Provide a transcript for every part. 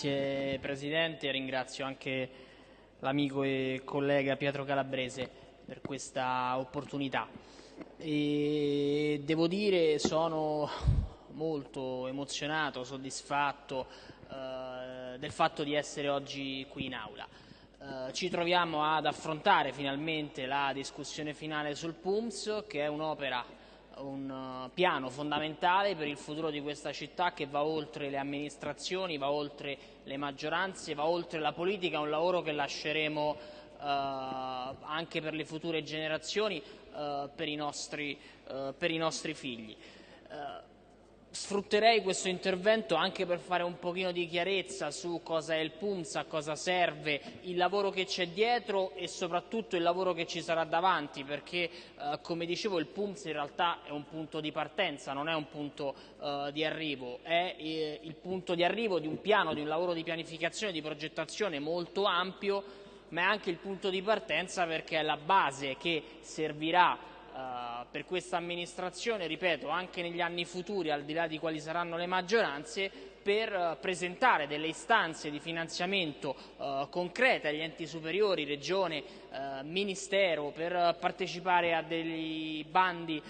Grazie Presidente, ringrazio anche l'amico e collega Pietro Calabrese per questa opportunità. E devo dire sono molto emozionato, soddisfatto eh, del fatto di essere oggi qui in aula. Eh, ci troviamo ad affrontare finalmente la discussione finale sul PUMS che è un'opera un uh, piano fondamentale per il futuro di questa città che va oltre le amministrazioni, va oltre le maggioranze, va oltre la politica, un lavoro che lasceremo uh, anche per le future generazioni, uh, per, i nostri, per, i nostri, figli. Sfrutterei questo intervento anche per fare un pochino di chiarezza su cosa è il PUMS, a cosa serve, il lavoro che c'è dietro e soprattutto il lavoro che ci sarà davanti, perché eh, come dicevo il PUMS in realtà è un punto di partenza, non è un punto eh, di arrivo, è eh, il punto di arrivo di un piano, di un lavoro di pianificazione, di progettazione molto ampio, ma è anche il punto di partenza perché è la base che servirà uh, per questa amministrazione, ripeto, anche negli anni futuri, al di là di quali saranno le maggioranze, per uh, presentare delle istanze di finanziamento uh, concrete agli enti superiori, regione, ministero, per partecipare a dei bandi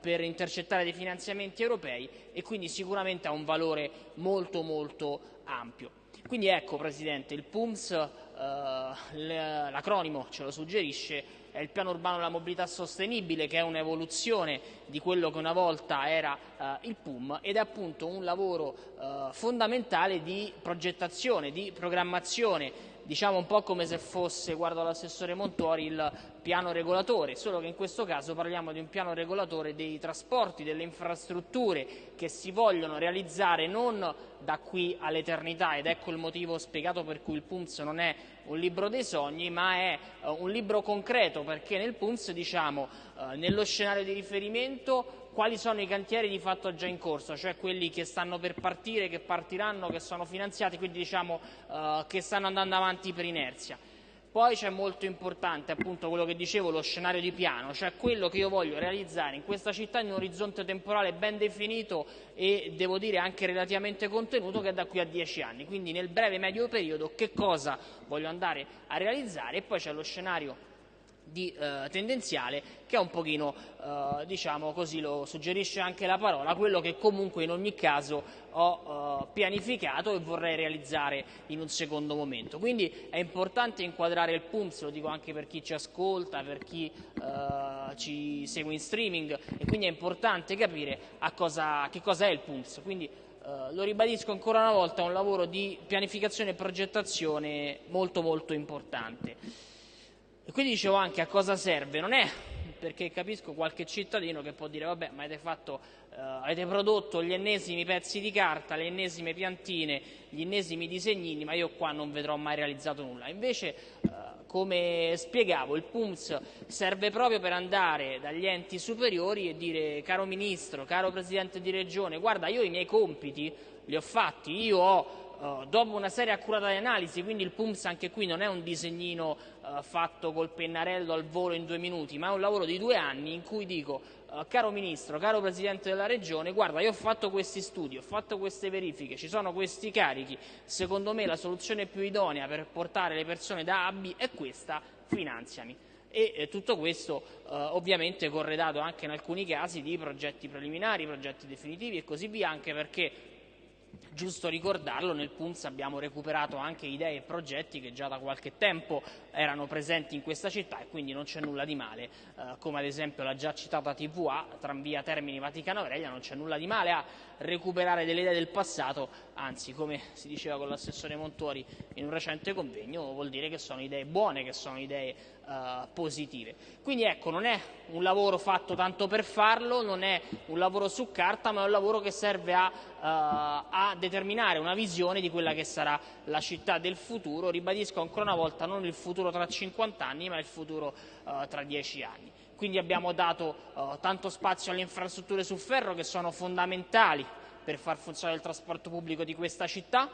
per intercettare dei finanziamenti europei e quindi sicuramente ha un valore molto molto ampio. Quindi ecco Presidente, il PUMS, l'acronimo ce lo suggerisce, è il piano urbano della mobilità sostenibile che è un'evoluzione di quello che una volta era eh, il PUM ed è appunto un lavoro eh, fondamentale di progettazione, di programmazione diciamo un po' come se fosse, guardo l'assessore Montori, il piano regolatore, solo che in questo caso parliamo di un piano regolatore dei trasporti, delle infrastrutture che si vogliono realizzare non da qui all'eternità ed ecco il motivo spiegato per cui il PUMS non è un libro dei sogni ma è uh, un libro concreto perché nel PUMS diciamo uh, nello scenario di riferimento quali sono i cantieri di fatto già in corso, cioè quelli che stanno per partire, che partiranno, che sono finanziati, quindi diciamo uh, che stanno andando avanti per inerzia. Poi c'è molto importante appunto quello che dicevo, lo scenario di piano, cioè quello che io voglio realizzare in questa città in un orizzonte temporale ben definito e devo dire anche relativamente contenuto che è da qui a dieci anni. Quindi nel breve medio periodo che cosa voglio andare a realizzare e poi c'è lo scenario di eh, tendenziale che è un pochino, eh, diciamo così lo suggerisce anche la parola, quello che comunque in ogni caso ho eh, pianificato e vorrei realizzare in un secondo momento. Quindi è importante inquadrare il PUMS, lo dico anche per chi ci ascolta, per chi eh, ci segue in streaming e quindi è importante capire cosa, che cosa è il PUMS. Quindi, Uh, lo ribadisco ancora una volta, è un lavoro di pianificazione e progettazione molto molto importante. E quindi dicevo anche a cosa serve, non è perché capisco qualche cittadino che può dire vabbè ma avete, fatto, uh, avete prodotto gli ennesimi pezzi di carta, le ennesime piantine, gli ennesimi disegnini ma io qua non vedrò mai realizzato nulla. Invece uh, come spiegavo il PUMS serve proprio per andare dagli enti superiori e dire caro Ministro, caro Presidente di Regione guarda io i miei compiti li ho fatti, io ho Uh, dopo una serie accurata di analisi, quindi il PUMS anche qui non è un disegnino uh, fatto col pennarello al volo in due minuti, ma è un lavoro di due anni in cui dico, uh, caro Ministro, caro Presidente della Regione, guarda io ho fatto questi studi, ho fatto queste verifiche, ci sono questi carichi, secondo me la soluzione più idonea per portare le persone da A a B è questa, finanziami e eh, tutto questo eh, ovviamente corredato anche in alcuni casi di progetti preliminari, progetti definitivi e così via, anche perché giusto ricordarlo, nel PUMS abbiamo recuperato anche idee e progetti che già da qualche tempo erano presenti in questa città e quindi non c'è nulla di male, eh, come ad esempio la già citata TVA, Tranvia Termini Vaticano Aurelia, non c'è nulla di male a recuperare delle idee del passato, anzi come si diceva con l'assessore Montori in un recente convegno, vuol dire che sono idee buone, che sono idee uh, positive. Quindi ecco, non è un lavoro fatto tanto per farlo, non è un lavoro su carta, ma è un lavoro che serve a, uh, a determinare una visione di quella che sarà la città del futuro, ribadisco ancora una volta non il futuro tra 50 anni, ma il futuro uh, tra 10 anni. Quindi abbiamo dato tanto spazio alle infrastrutture su ferro che sono fondamentali per far funzionare il trasporto pubblico di questa città.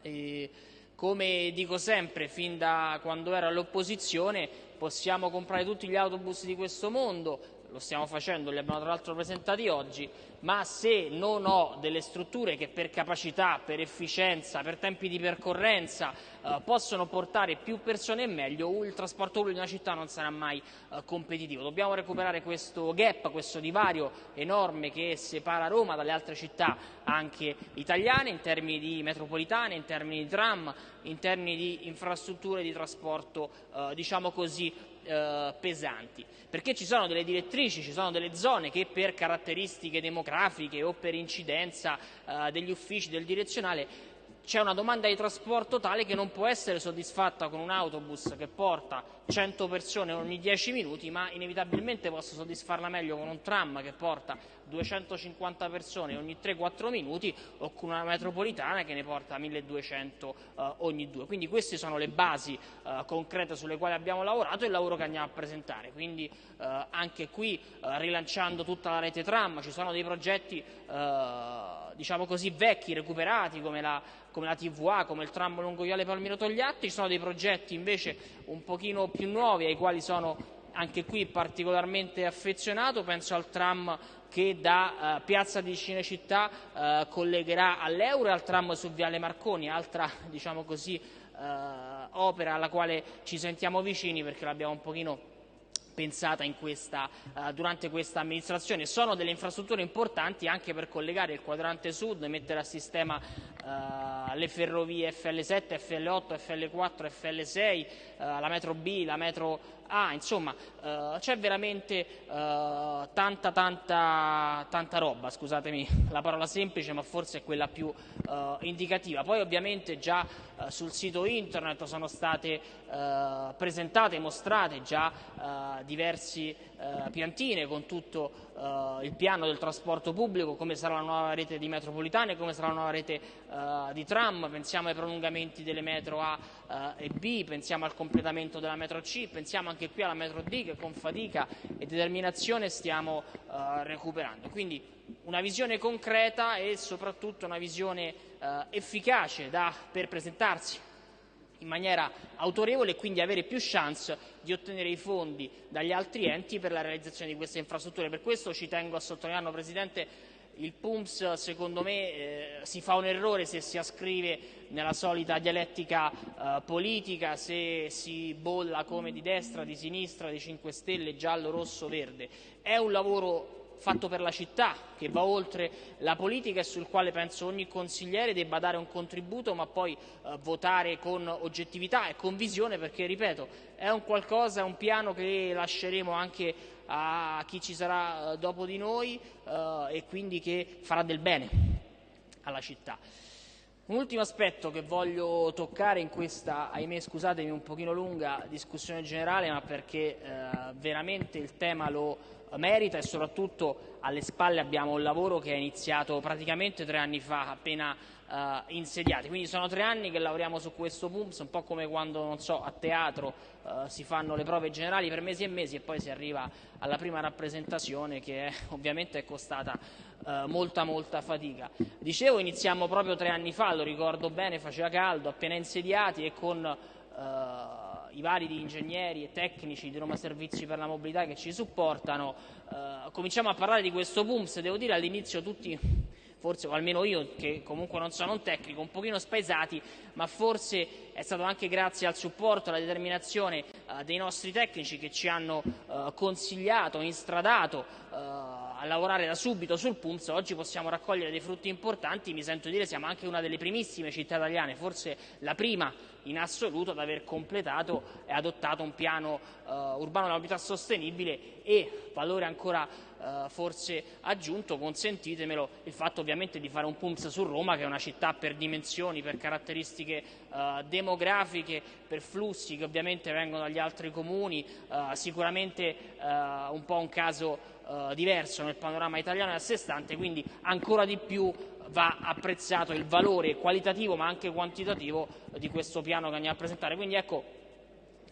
E come dico sempre, fin da quando ero all'opposizione, possiamo comprare tutti gli autobus di questo mondo, lo stiamo facendo, li abbiamo tra l'altro presentati oggi, ma se non ho delle strutture che per capacità, per efficienza, per tempi di percorrenza eh, possono portare più persone e meglio, il trasporto pubblico di una città non sarà mai eh, competitivo. Dobbiamo recuperare questo gap, questo divario enorme che separa Roma dalle altre città anche italiane in termini di metropolitane, in termini di tram, in termini di infrastrutture di trasporto, eh, diciamo così, eh, pesanti, perché ci sono delle direttrici, ci sono delle zone che per caratteristiche demografiche o per incidenza eh, degli uffici del direzionale c'è una domanda di trasporto tale che non può essere soddisfatta con un autobus che porta 100 persone ogni 10 minuti, ma inevitabilmente posso soddisfarla meglio con un tram che porta 250 persone ogni 3-4 minuti o con una metropolitana che ne porta 1200 eh, ogni due. Quindi queste sono le basi eh, concrete sulle quali abbiamo lavorato e il lavoro che andiamo a presentare. Quindi eh, anche qui eh, rilanciando tutta la rete tram ci sono dei progetti eh, diciamo così, vecchi, recuperati, come la, come la TVA, come il tram lungo Viale Palmiro Togliatti, ci sono dei progetti invece un pochino più nuovi ai quali sono anche qui particolarmente affezionato, penso al tram che da uh, Piazza di Cinecittà uh, collegherà all'Euro e al tram su Viale Marconi, altra diciamo così, uh, opera alla quale ci sentiamo vicini perché l'abbiamo un pochino pensata questa, durante questa amministrazione. Sono delle infrastrutture importanti anche per collegare il quadrante sud, mettere a sistema le ferrovie FL7, FL8, FL4, FL6, uh, la metro B, la metro A, insomma uh, c'è veramente tanta, tanta, tanta roba, scusatemi la parola semplice ma forse è quella più indicativa. Poi ovviamente già sul sito internet sono state presentate, mostrate già diversi piantine con tutto il piano del trasporto pubblico, come sarà la nuova rete di metropolitane, come sarà la nuova rete di tram, pensiamo ai prolungamenti delle metro A uh, e B, pensiamo al completamento della metro C, pensiamo anche qui alla metro D che con fatica e determinazione stiamo uh, recuperando. Quindi una visione concreta e soprattutto una visione efficace da, per presentarsi in maniera autorevole e quindi avere più chance di ottenere i fondi dagli altri enti per la realizzazione di queste infrastrutture. Per questo ci tengo a sottolineare, Presidente, il PUMS secondo me eh, si fa un errore se si ascrive nella solita dialettica eh, politica, se si bolla come di destra, di sinistra, di 5 Stelle, giallo, rosso, verde. È un lavoro fatto per la città, che va oltre la politica e sul quale penso ogni consigliere debba dare un contributo, ma poi eh, votare con oggettività e con visione, perché, ripeto, è un qualcosa, è un piano che lasceremo anche a chi ci sarà eh, dopo di noi eh, e quindi che farà del bene alla città. Un ultimo aspetto che voglio toccare in questa, ahimè scusatemi, un pochino lunga discussione generale, ma perché eh, veramente il tema lo merita e soprattutto alle spalle abbiamo un lavoro che è iniziato praticamente tre anni fa, appena eh, insediati. Quindi sono tre anni che lavoriamo su questo PUMS, un po' come quando so, a teatro eh, si fanno le prove generali per mesi e mesi e poi si arriva alla prima rappresentazione che è, ovviamente è costata eh, molta molta fatica. Dicevo iniziamo proprio tre anni fa, lo ricordo bene, faceva caldo, appena insediati e con eh, i vari di ingegneri e tecnici di Roma Servizi per la Mobilità che ci supportano, eh, cominciamo a parlare di questo PUMS, devo dire all'inizio tutti forse, o almeno io che comunque non sono un tecnico, un pochino spaesati, ma forse è stato anche grazie al supporto, alla determinazione eh, dei nostri tecnici che ci hanno eh, consigliato, instradato eh, a lavorare da subito sul PUMS, oggi possiamo raccogliere dei frutti importanti, mi sento dire siamo anche una delle primissime città italiane, forse la prima in assoluto ad aver completato e adottato un piano uh, urbano della mobilità sostenibile e, valore ancora uh, forse aggiunto, consentitemelo, il fatto ovviamente di fare un PUMS su Roma che è una città per dimensioni, per caratteristiche uh, demografiche, per flussi che ovviamente vengono dagli altri comuni, sicuramente un po' un caso eh, diverso nel panorama italiano e a sé stante, quindi ancora di più va apprezzato il valore qualitativo ma anche quantitativo di questo piano che andiamo a presentare. Quindi ecco,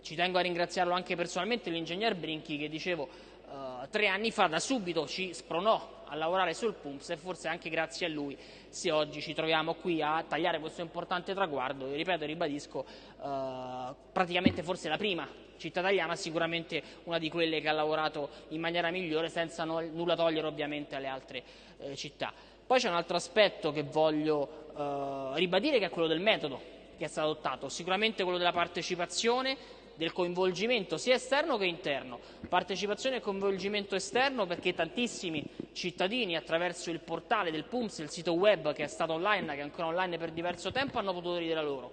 ci tengo a ringraziarlo anche personalmente l'ingegner Brinchi che dicevo eh, tre anni fa da subito ci spronò a lavorare sul PUMS e forse anche grazie a lui se oggi ci troviamo qui a tagliare questo importante traguardo ripeto e ribadisco eh, praticamente forse la prima città italiana, sicuramente una di quelle che ha lavorato in maniera migliore senza no, nulla togliere ovviamente alle altre eh, città. Poi c'è un altro aspetto che voglio eh, ribadire che è quello del metodo che è stato adottato, sicuramente quello della partecipazione del coinvolgimento sia esterno che interno. Partecipazione e coinvolgimento esterno perché tantissimi cittadini attraverso il portale del PUMS, il sito web che è stato online, che è ancora online per diverso tempo, hanno potuto dire la loro.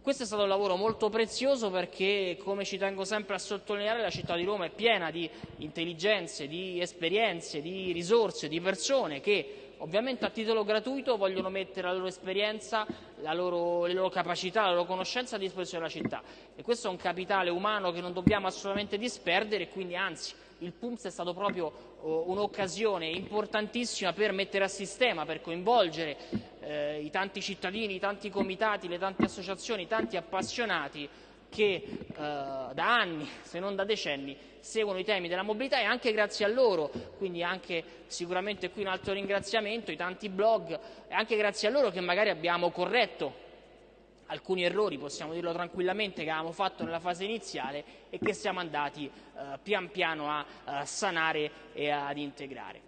Questo è stato un lavoro molto prezioso perché, come ci tengo sempre a sottolineare, la città di Roma è piena di intelligenze, di esperienze, di risorse, di persone che ovviamente a titolo gratuito vogliono mettere la loro esperienza, la loro, le loro capacità, la loro conoscenza a disposizione della città. E questo è un capitale umano che non dobbiamo assolutamente disperdere e quindi anzi il PUMS è stato proprio oh, un'occasione importantissima per mettere a sistema, per coinvolgere eh, i tanti cittadini, i tanti comitati, le tante associazioni, i tanti appassionati che eh, da anni, se non da decenni, seguono i temi della mobilità e anche grazie a loro, quindi anche sicuramente qui un altro ringraziamento, i tanti blog, e anche grazie a loro che magari abbiamo corretto alcuni errori, possiamo dirlo tranquillamente, che avevamo fatto nella fase iniziale e che siamo andati eh, pian piano a, a sanare e ad integrare.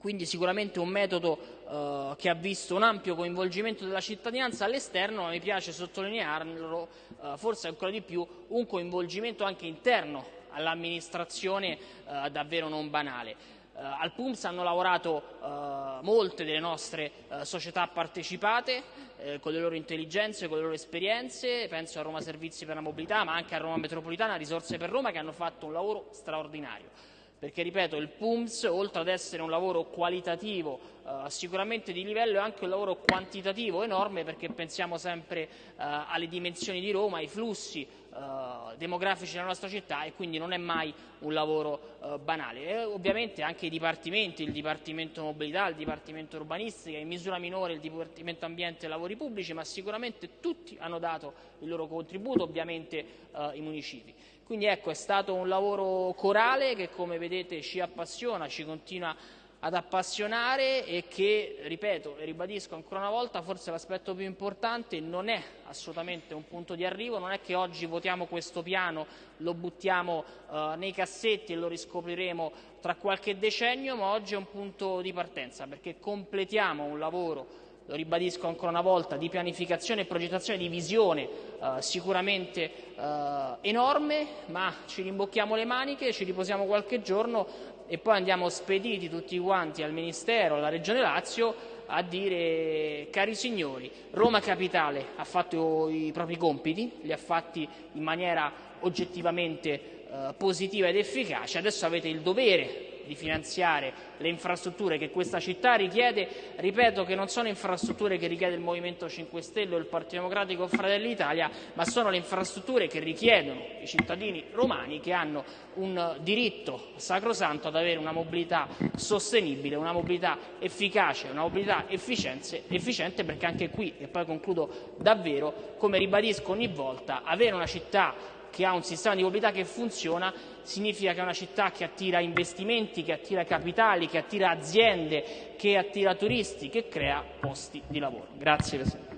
Quindi sicuramente un metodo eh, che ha visto un ampio coinvolgimento della cittadinanza all'esterno, ma mi piace sottolinearlo eh, forse ancora di più, un coinvolgimento anche interno all'amministrazione eh, davvero non banale. Uh, al PUMS hanno lavorato uh, molte delle nostre uh, società partecipate con le loro intelligenze, con le loro esperienze, penso a Roma Servizi per la Mobilità, ma anche a Roma Metropolitana, Risorse per Roma, che hanno fatto un lavoro straordinario perché ripeto il PUMS oltre ad essere un lavoro qualitativo eh, sicuramente di livello è anche un lavoro quantitativo enorme perché pensiamo sempre eh, alle dimensioni di Roma, ai flussi eh, demografici della nostra città e quindi non è mai un lavoro eh, banale. E ovviamente anche i dipartimenti, il Dipartimento Mobilità, il Dipartimento Urbanistica, in misura minore il Dipartimento Ambiente e Lavori Pubblici, ma sicuramente tutti hanno dato il loro contributo, ovviamente eh, i municipi. Quindi ecco, è stato un lavoro corale che come vedete ci appassiona, ci continua ad appassionare e che, ripeto e ribadisco ancora una volta, forse l'aspetto più importante non è assolutamente un punto di arrivo, non è che oggi votiamo questo piano, lo buttiamo eh, nei cassetti e lo riscopriremo tra qualche decennio, ma oggi è un punto di partenza perché completiamo un lavoro lo ribadisco ancora una volta, di pianificazione e progettazione di visione eh, sicuramente eh, enorme, ma ci rimbocchiamo le maniche, ci riposiamo qualche giorno e poi andiamo spediti tutti quanti al Ministero, alla Regione Lazio a dire cari signori, Roma Capitale ha fatto i propri compiti, li ha fatti in maniera oggettivamente eh, positiva ed efficace, adesso avete il dovere di finanziare le infrastrutture che questa città richiede, ripeto che non sono infrastrutture che richiede il Movimento 5 Stelle o il Partito Democratico o Fratelli d'Italia, ma sono le infrastrutture che richiedono i cittadini romani che hanno un diritto sacrosanto ad avere una mobilità sostenibile, una mobilità efficace, una mobilità efficiente perché anche qui, e poi concludo davvero, come ribadisco ogni volta, avere una città che ha un sistema di mobilità che funziona significa che è una città che attira investimenti, che attira capitali, che attira aziende, che attira turisti, che crea posti di lavoro. Grazie Presidente.